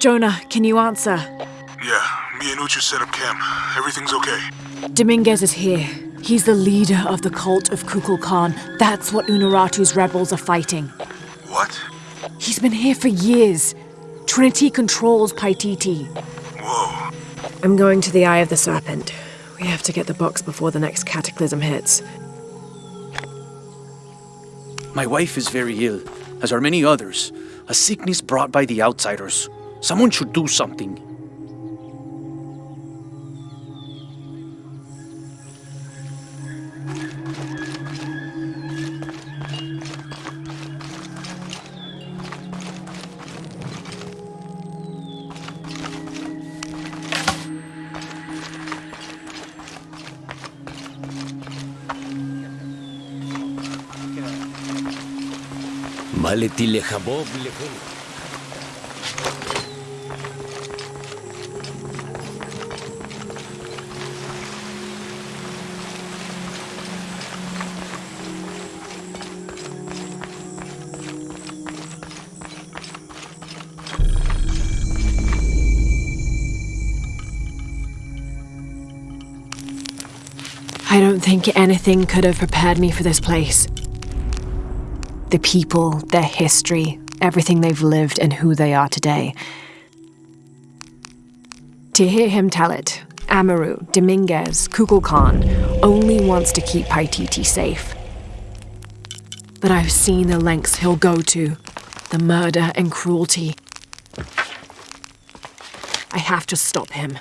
Jonah, can you answer? Yeah, me and Uchu set up camp. Everything's okay. Dominguez is here. He's the leader of the cult of Kukulkan. That's what Unuratu's rebels are fighting. What? He's been here for years. Trinity controls Paititi. Whoa. I'm going to the Eye of the Serpent. We have to get the box before the next cataclysm hits. My wife is very ill, as are many others. A sickness brought by the outsiders. Someone should do something. Maleti lechabob lechol. I think anything could have prepared me for this place. The people, their history, everything they've lived, and who they are today. To hear him tell it, Amaru, Dominguez, Kukulkan only wants to keep Paititi safe. But I've seen the lengths he'll go to, the murder and cruelty. I have to stop him.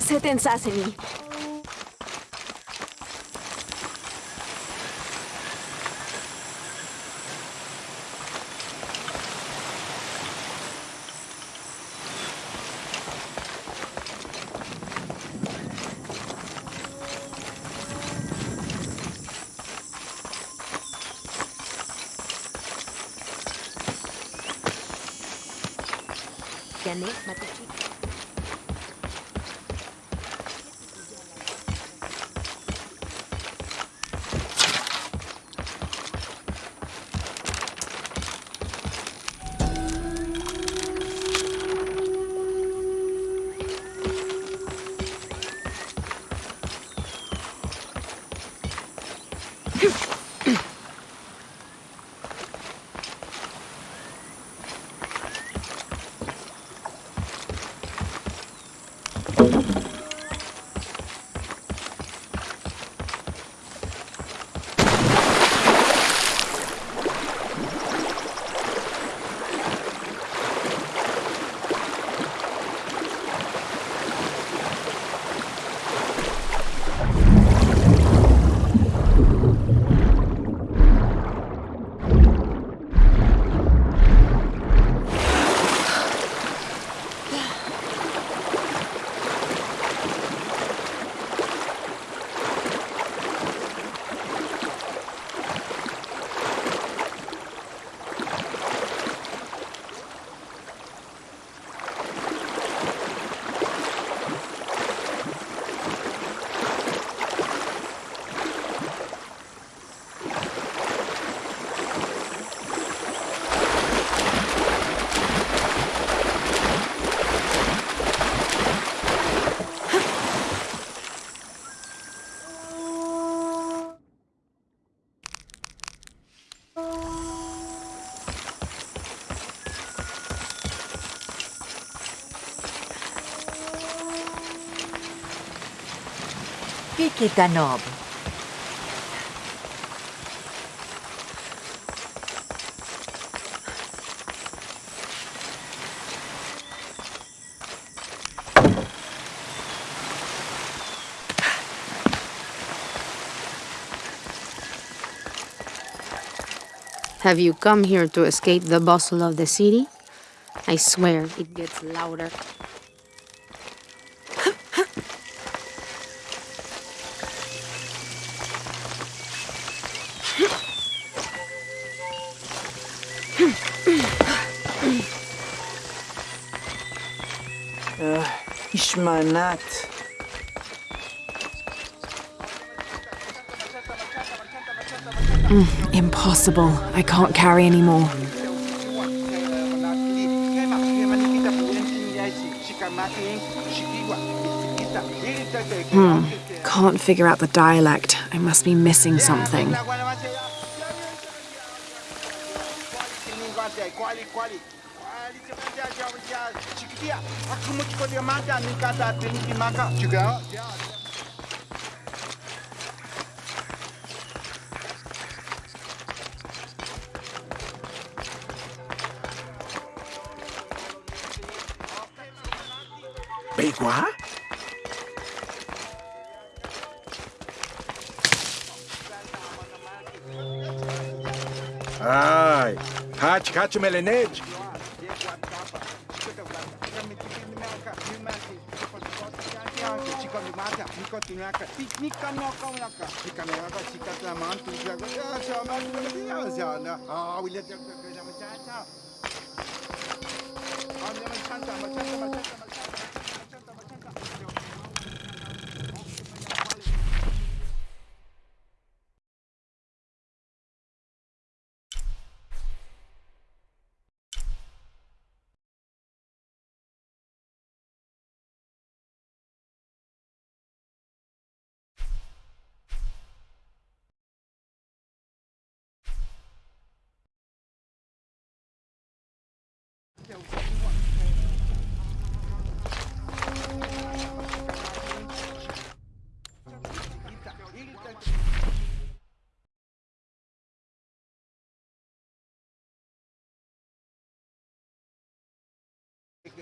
70 Yannick Have you come here to escape the bustle of the city? I swear it gets louder. Ishmanat. Impossible. I can't carry anymore. Hmm. Can't figure out the dialect. I must be missing something. dia. Aku mau cukup dia makan, ni kata ting dimakan Ai, hat, hat, melenete. mata fica tu naca, fica no cão naca, fica no naca, fica tu na mão, tu já gosta, já ya já já Ah, já já já já já já já já já já já já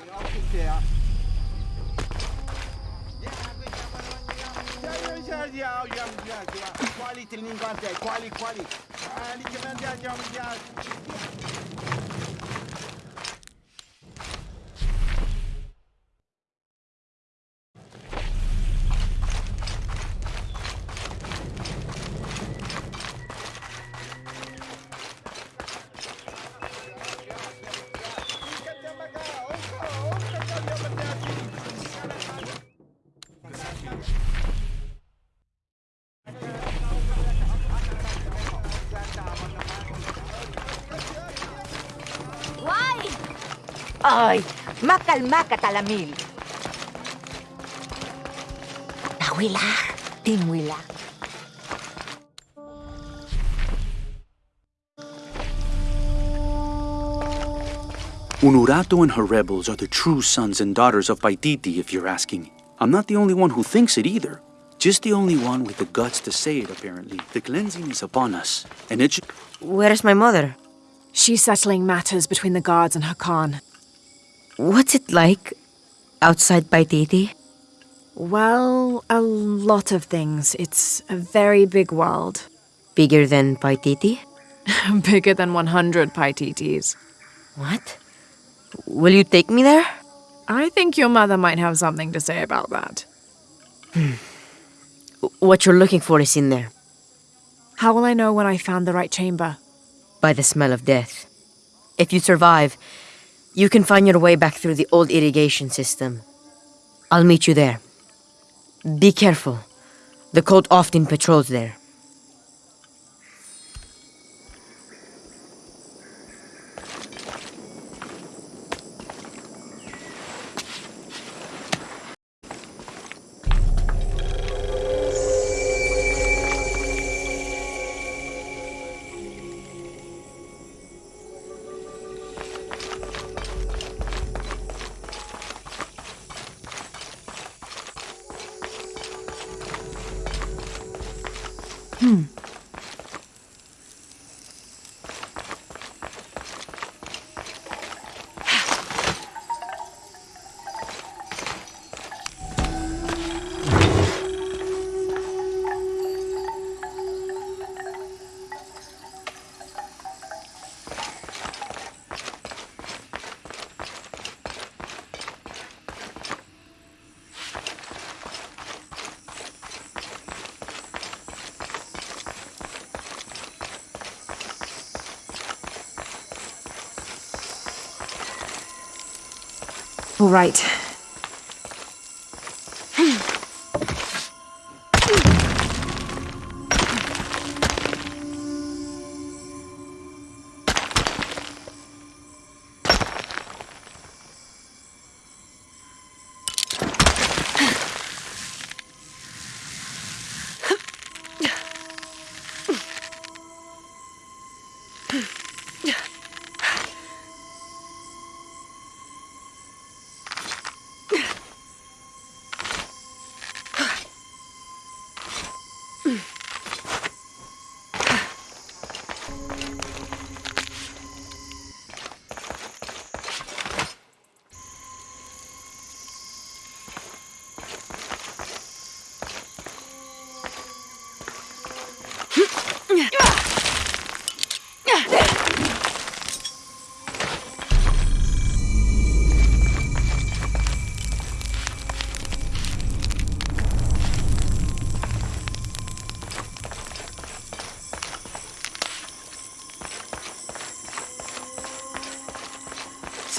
Quali, quali, quali, quali, quali, quali, quali, quali, quali, quali, quali, Ay, makalma ka talamil. Nawila, tinwila. Unuratu and her rebels are the true sons and daughters of Paititi, if you're asking. I'm not the only one who thinks it either. Just the only one with the guts to say it, apparently. The cleansing is upon us, and it should... Where's my mother? She's settling matters between the guards and her Khan. What's it like outside Paititi? Well, a lot of things. It's a very big world. Bigger than Paititi? Bigger than 100 Paititis. What? Will you take me there? I think your mother might have something to say about that. Hmm. What you're looking for is in there, How will I know when I found the right chamber? by the smell of death. If you survive, you can find your way back through the old irrigation system. I'll meet you there. Be careful. The cult often patrols there. All right.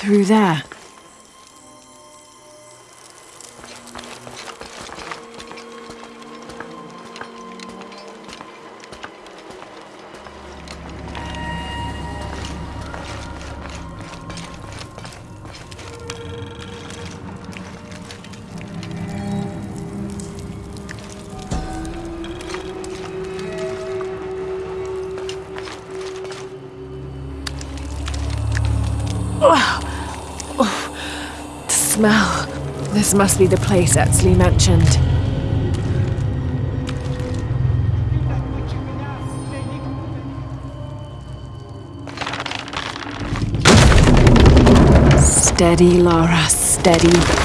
Through there. Smell. This must be the place Etzli mentioned. Steady, Lara, steady.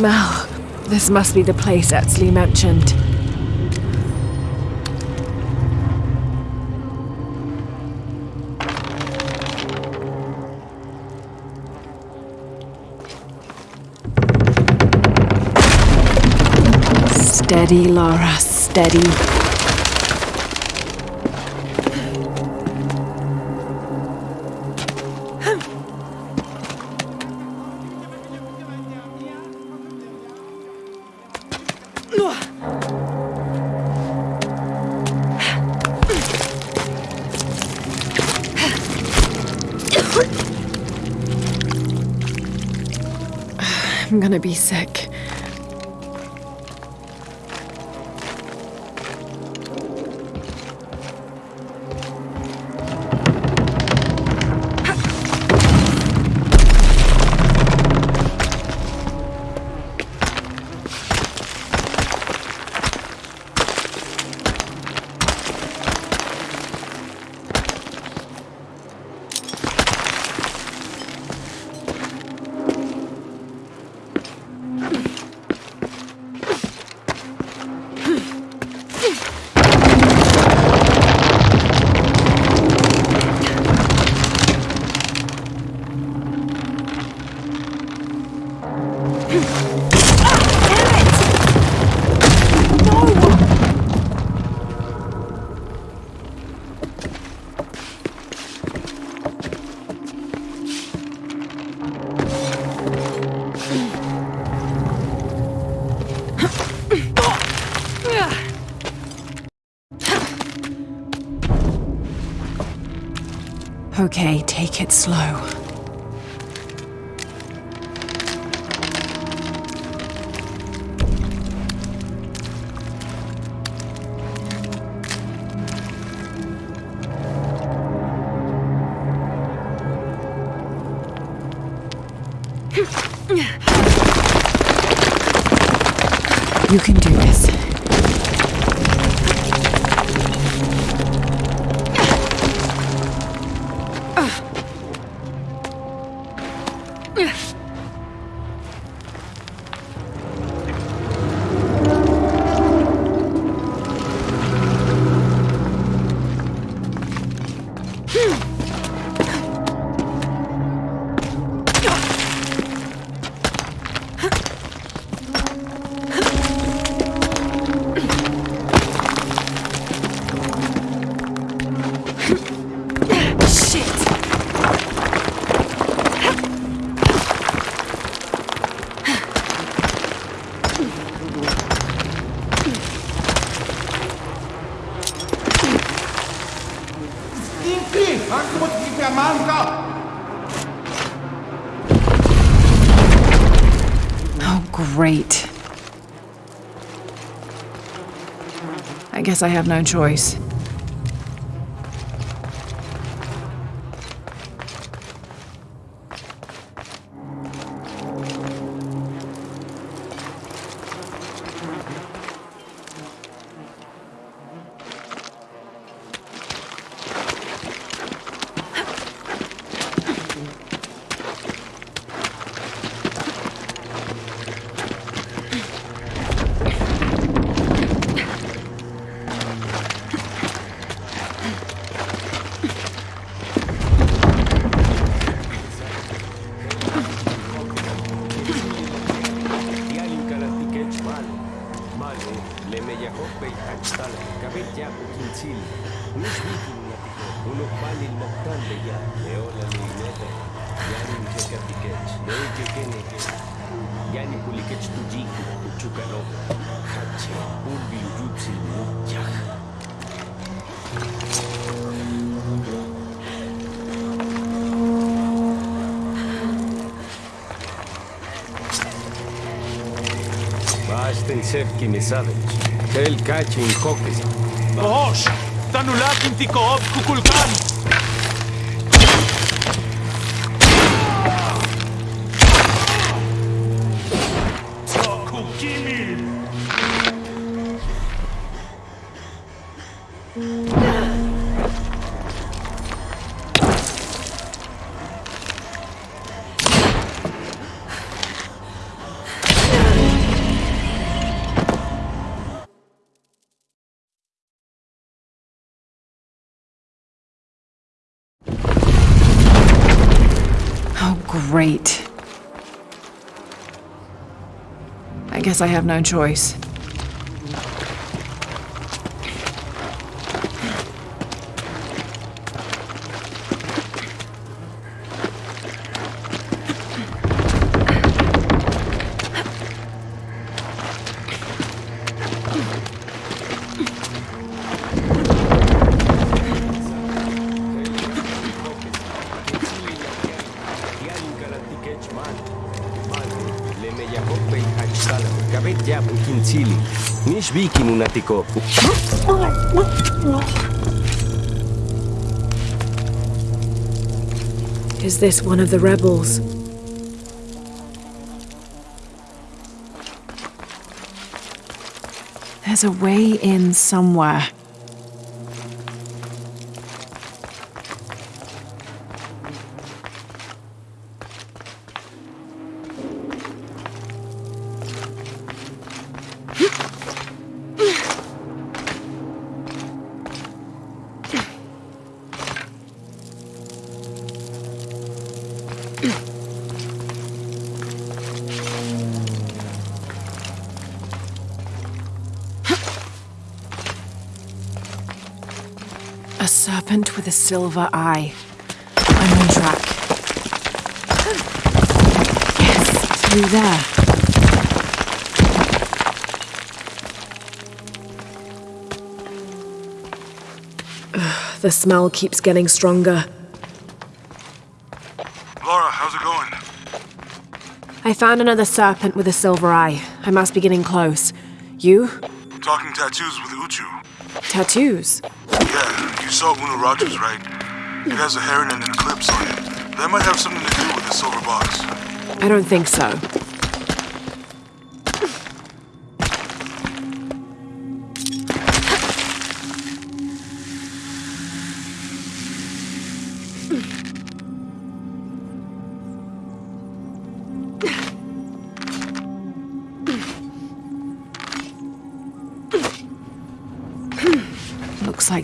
Smell. This must be the place Etzli mentioned. Steady, Lara, steady. I'm gonna be sick. It slow. You can do this. Oh, great. I guess I have no choice. Kejap kincil. Mesti punya tiga. Buluk balil moktan beya. Leo lalu inete. Yani mkeka pikej. Leo keke neke. Yani pulikej tu jiku. Kuchuka no. Kache. Ulbi ujutsi mu. Yaha. Yaha. Cerchi Mesadoch, Tel Kachin Hokes. Bohosh, Tanulat Intikov Kukulkan. Guess I have no choice. Is this one of the rebels? There's a way in somewhere. A serpent with a silver eye. I'm on track. Yes, through there. The smell keeps getting stronger. Lara, how's it going? I found another serpent with a silver eye. I must be getting close. You? Talking tattoos with Uchu. Tattoos? Saw Uno Rogers, right? It has a heron and an eclipse on it. That might have something to do with the silver box. I don't think so.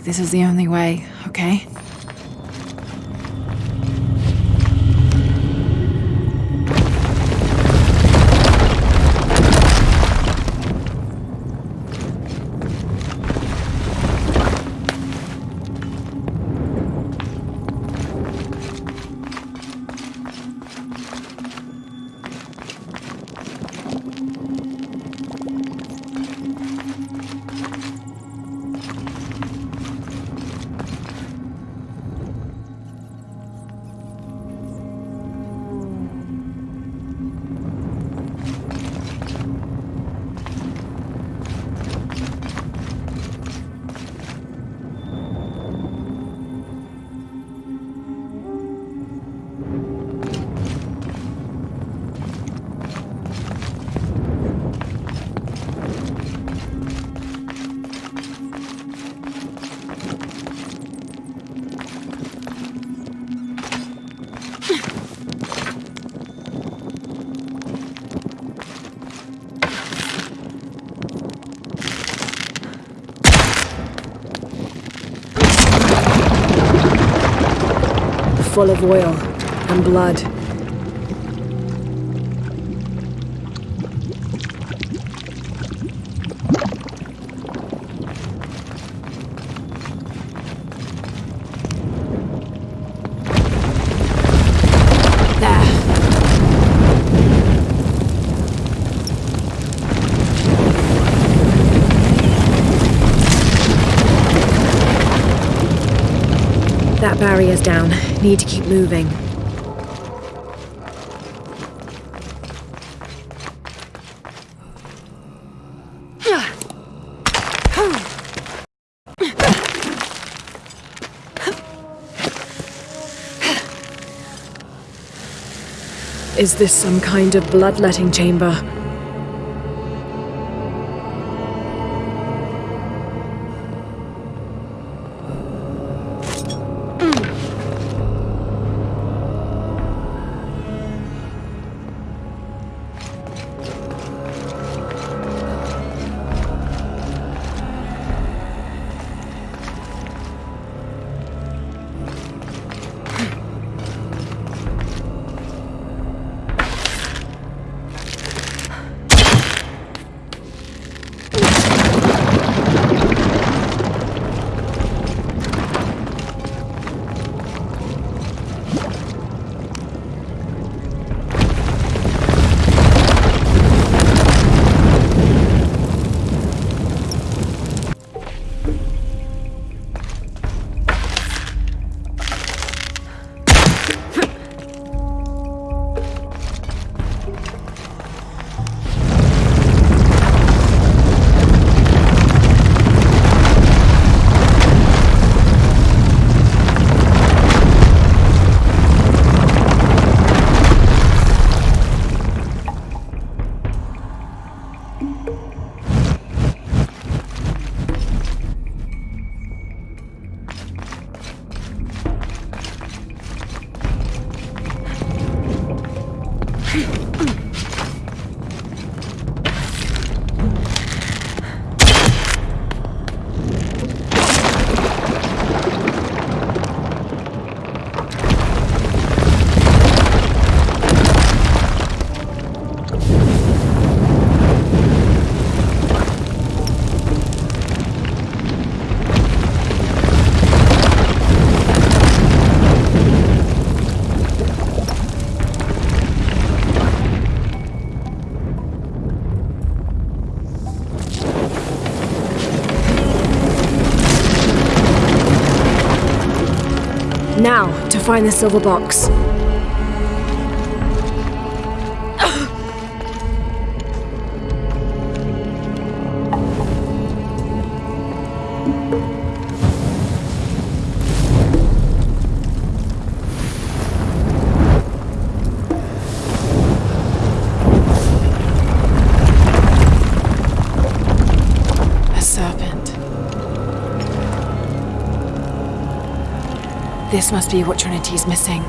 This is the only way, okay? Full of oil and blood. That barrier's down. Need to keep moving. Is this some kind of bloodletting chamber? Find the silver box. This must be what Trinity's missing.